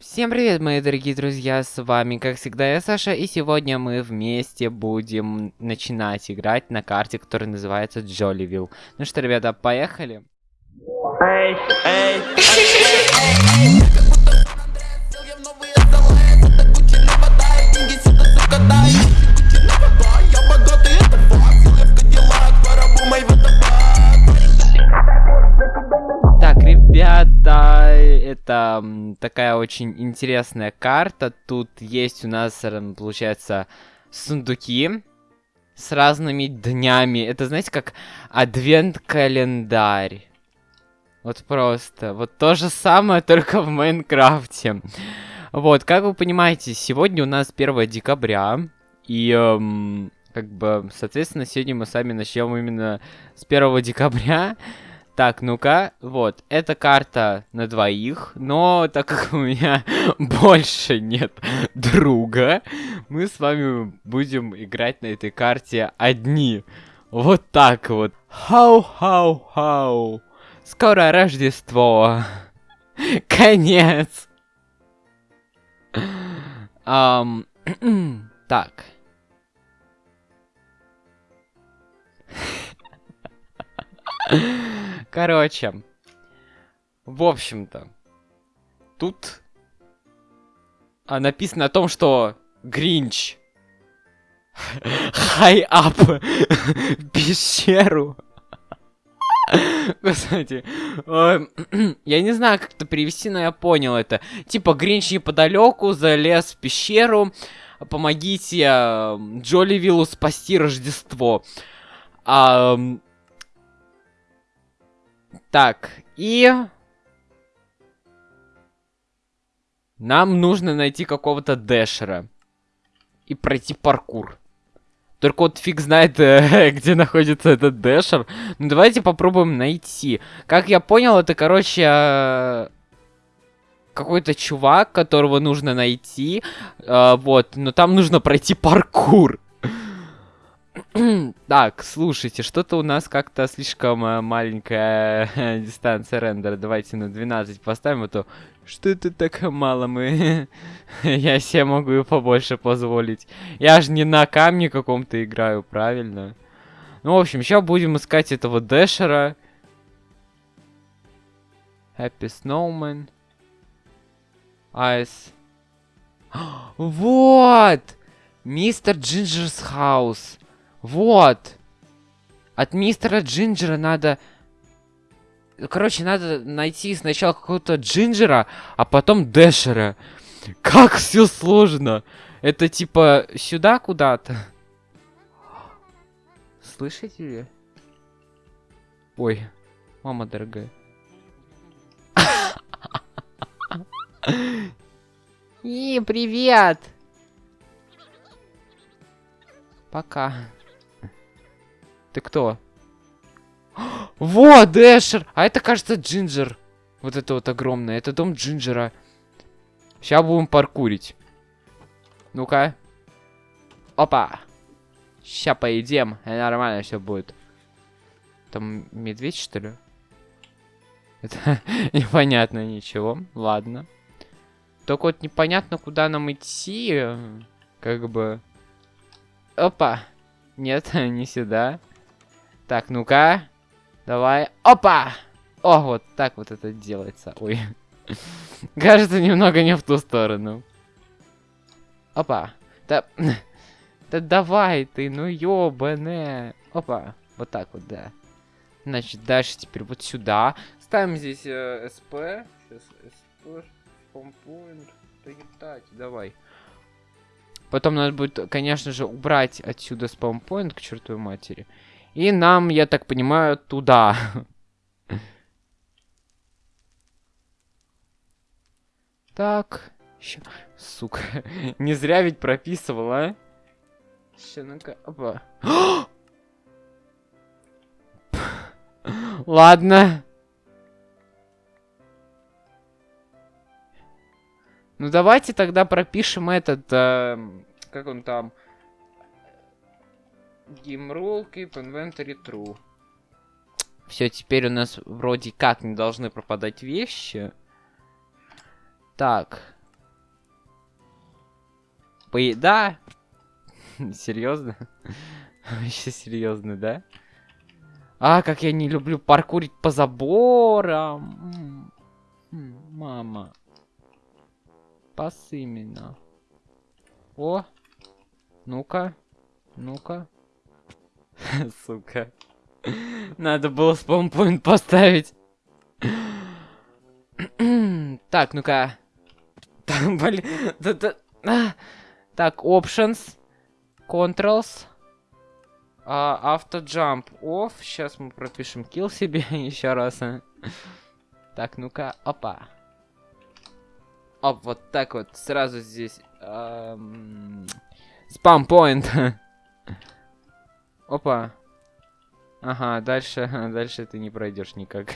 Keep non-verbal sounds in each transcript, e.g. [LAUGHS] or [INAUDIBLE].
Всем привет, мои дорогие друзья, с вами, как всегда, я Саша, и сегодня мы вместе будем начинать играть на карте, которая называется Джоливилл. Ну что, ребята, поехали? Эй, эй, Так, это такая очень интересная карта. Тут есть у нас, м, получается, сундуки с разными днями. Это, знаете, как адвент-календарь. Вот просто. Вот то же самое, [LAUGHS] только в Майнкрафте. Вот, как вы понимаете, сегодня у нас 1 декабря. И, эм, как бы, соответственно, сегодня мы сами начнем именно с 1 декабря. Так, ну-ка, вот, эта карта на двоих, но так как у меня [LAUGHS] больше нет друга, мы с вами будем играть на этой карте одни. Вот так вот. Хау-хау-хау. Скоро Рождество. [LAUGHS] Конец. Ам, [CLEARS THROAT] так. [LAUGHS] Короче. В общем-то. Тут а, написано о том, что Гринч [LAUGHS] хай ап [LAUGHS] пещеру. [LAUGHS] Кстати, [CLEARS THROAT] я не знаю, как это перевести, но я понял это. Типа, Гринч неподалеку залез в пещеру. Помогите э, Джоливиллу спасти Рождество. А, так, и... Нам нужно найти какого-то Дэшера. И пройти паркур. Только вот фиг знает, э, [LAUGHS] где находится этот Дэшер. Ну давайте попробуем найти. Как я понял, это, короче, э, какой-то чувак, которого нужно найти. Э, вот, но там нужно пройти паркур. [CLEARS THROAT] Так, слушайте, что-то у нас как-то слишком э, маленькая э, [LAUGHS] дистанция рендера. Давайте на 12 поставим, а то что это так мало мы... [LAUGHS] Я себе могу и побольше позволить. Я же не на камне каком-то играю, правильно? Ну, в общем, сейчас будем искать этого Дэшера. Happy Snowman. Айс. [GASPS] Вот! Mister Ginger's House. Вот. От мистера Джинджера надо... Короче, надо найти сначала какого-то Джинджера, а потом Дэшера. Как все сложно. Это типа сюда куда-то. Слышите? ли? Ой, мама дорогая. И привет! Пока. Ты кто? [GASPS] Вот, Дэшер! А это, кажется, Джинджер. Вот это вот огромное. Это дом Джинджера. Сейчас будем паркурить. Ну-ка. Опа. Сейчас поедем. И нормально все будет. Там медведь, что ли? [LAUGHS] Это непонятно ничего. Ладно. Только вот непонятно, куда нам идти. Как бы... Опа. Нет, [LAUGHS] не сюда. Так, ну-ка. Давай. Опа! О, вот так вот это делается. Ой. [LAUGHS] Кажется, немного не в ту сторону. Опа. Да... [LAUGHS] Да давай ты, ну ёбаné. Опа. Вот так вот, да. Значит, дальше теперь вот сюда. Ставим здесь э, СП. Сейчас СП. Спампоинт. Прилетать. Давай. Потом надо будет, конечно же, убрать отсюда спаунпоинт к чертовой матери. И нам, я так понимаю, туда. Так. Ща... Сука. [LAUGHS] Не зря ведь прописывал, а? Ща. Опа. [GASPS] Ладно. Ну давайте тогда пропишем этот, э, как он там, Game Keep Inventory True. Все, теперь у нас вроде как не должны пропадать вещи. Так, По... Да. [LAUGHS] Серьезно? [LAUGHS] Вообще серьезно, да? А, как я не люблю паркурить по заборам. Мама. Пас именно. О. Ну-ка. Ну-ка. [LAUGHS] Сука. Надо было спаунпоинт поставить. [CLEARS THROAT] так, ну-ка. Так, блин. да- да- а. Так, options. Controls. А, автоджамп off. Сейчас мы пропишем kill себе [LAUGHS] еще раз. а. Так, ну-ка, опа. Оп, вот так вот, сразу здесь. Спам поинт. [LAUGHS] Опа. Ага, дальше, [LAUGHS] дальше ты не пройдешь никак.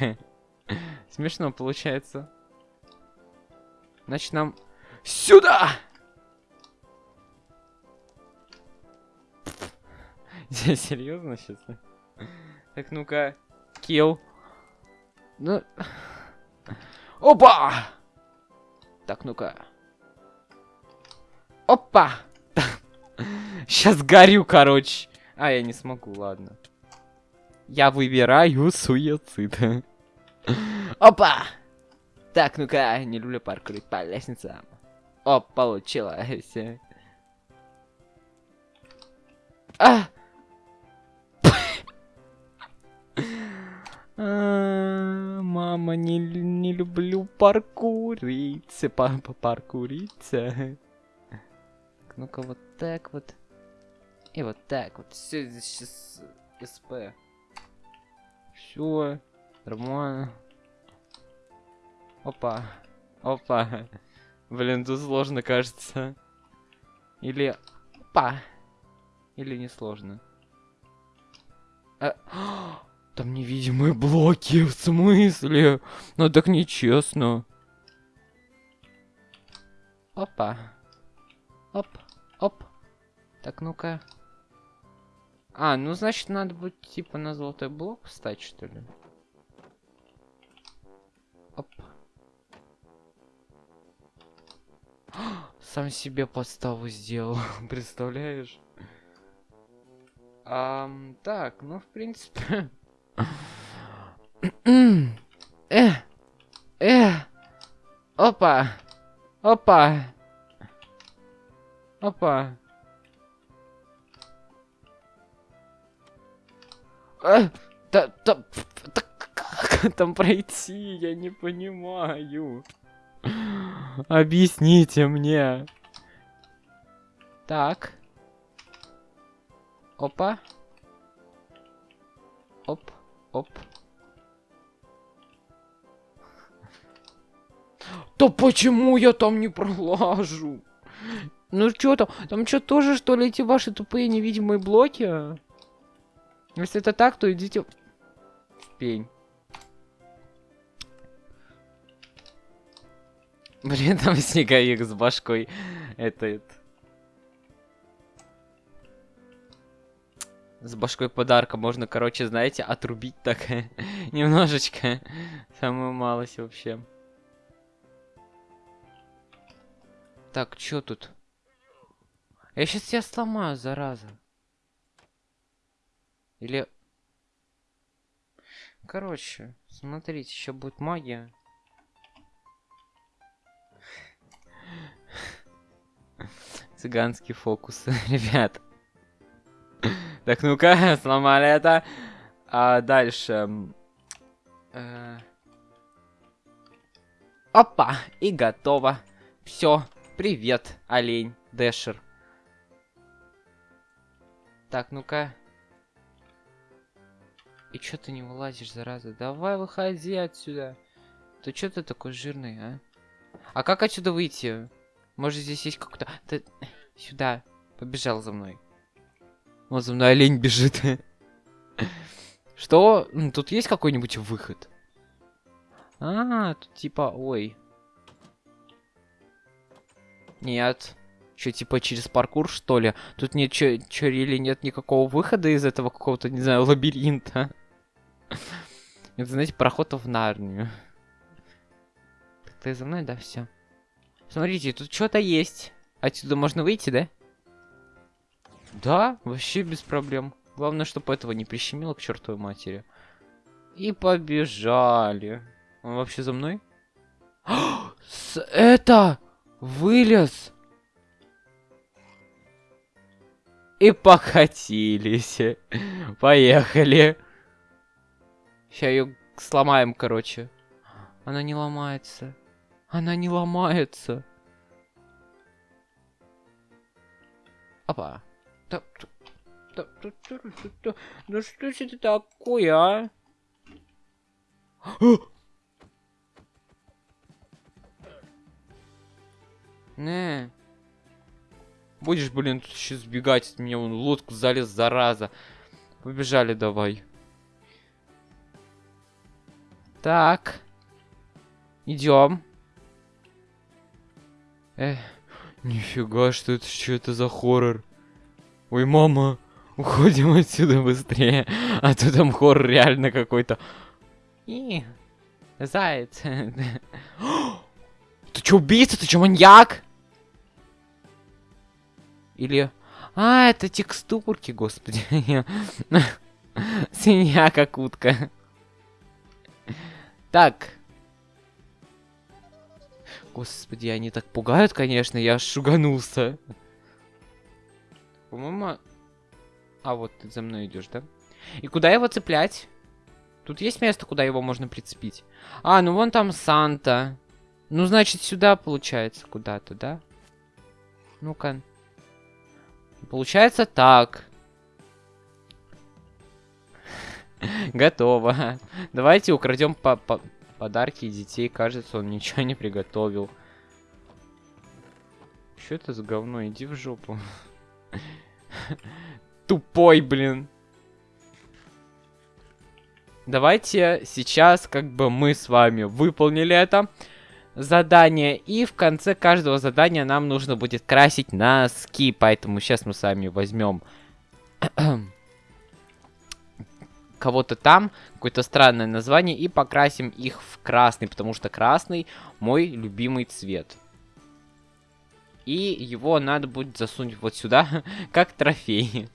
[LAUGHS] Смешно получается. Значит, нам сюда! [LAUGHS] Серьезно сейчас? Так, ну-ка, kill. Ну... Опа! Так, ну-ка. Опа! Сейчас горю, короче. А, я не смогу, ладно. Я выбираю суицид. Опа! Так, ну-ка, не люблю паркурить по лестницам. О, получилось. А! А, Мама, не, не люблю паркурить. Папа, паркурить. Ну-ка, вот так вот. И вот так вот. Все здесь сейчас СП. Все. Нормально. Опа. Опа. Блин, тут сложно, кажется. Или... Опа. Или не сложно. А, [GASPS] Там невидимые блоки, в смысле? Ну так нечестно. Опа. Оп, оп. Так, ну-ка. А, ну значит надо будет типа на золотой блок встать, что ли? Оп. Сам себе подставу сделал, [LAUGHS] представляешь? Ам, так, ну в принципе. э, э, опа, опа, опа. Э, та, та, та, как там пройти, я не понимаю. Объясните мне. Так. Опа. Оп, оп. Да почему я там не пролажу? Ну что там? Там что тоже что ли эти ваши тупые невидимые блоки? Если это так, то идите в пень. Блин, [LAUGHS] там снеговик с башкой. Это. С башкой подарка можно, короче, знаете, отрубить так [LAUGHS] немножечко. Самую малость вообще. Так, чё тут? Я сейчас тебя сломаю, зараза. Или... Короче, смотрите, еще будет магия. [LAUGHS] Цыганский фокус, [LAUGHS] ребят. Так, ну-ка, [LAUGHS] сломали это. А дальше... э, Опа, и готово. Все, привет, олень, Дэшер. Так, ну-ка. И чё ты не вылазишь, зараза? Давай выходи отсюда. Ты чё ты такой жирный, а? А как отсюда выйти? Может здесь есть какой-то... Ты... Сюда. Побежал за мной. Вот за мной олень бежит. [LAUGHS] Что? Тут есть какой-нибудь выход? А, тут типа... Ой. Нет. Что, типа через паркур, что ли? Тут нет, чё, чё, или нет никакого выхода из этого какого-то, не знаю, лабиринта? Это, знаете, проход в Нарнию. Ты за мной, да, все. Смотрите, тут что-то есть. Отсюда можно выйти, да? Да, вообще без проблем. Главное, чтобы этого не прищемило к чертовой матери. И побежали. Он вообще за мной? [GASPS] С это! Вылез! И покатились. [LAUGHS] Поехали. Сейчас ее сломаем, короче. Она не ломается. Она не ломается. Опа. Да что ж это такое, а? Не. Будешь, блин, тут еще сбегать от меня, вон в лодку залез, зараза. Побежали давай. Так. Идем. Эх, нифига, что это, что это за хоррор? Ой, мама, уходим отсюда быстрее. А то там хоррор реально какой-то. И, заяц. [GASPS] Ты чё, убийца? Ты чё, маньяк? Или... А, это текстурки, господи. [LAUGHS] Свинья как утка. Так. Господи, они так пугают, конечно, я шуганулся. По-моему... А, вот ты за мной идешь, да? И куда его цеплять? Тут есть место, куда его можно прицепить? А, ну вон там Санта. Ну, значит, сюда, получается, куда-то, да? Ну-ка. Получается так. [LAUGHS] Готово. Давайте украдем по по подарки детей. Кажется, он ничего не приготовил. Что это за говно? Иди в жопу. [LAUGHS] Тупой, блин. Давайте сейчас как бы мы с вами выполнили это задание. И в конце каждого задания нам нужно будет красить носки. Поэтому сейчас мы с вами возьмем [CLEARS THROAT] кого-то там, какое-то странное название, и покрасим их в красный, потому что красный мой любимый цвет. И его надо будет засунуть вот сюда, [LAUGHS] как трофей.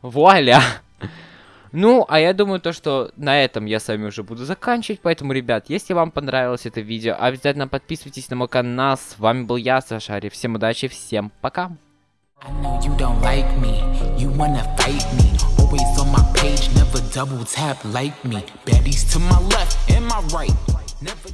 Вуаля! Ну, а я думаю, то, что на этом я с вами уже буду заканчивать. Поэтому, ребят, если вам понравилось это видео, обязательно подписывайтесь на мой канал. С вами был я, Сашари. Всем удачи, всем пока. I know you don't like me, you wanna fight me. Always on my page, never double tap like me. Baddies to my left and my right. Never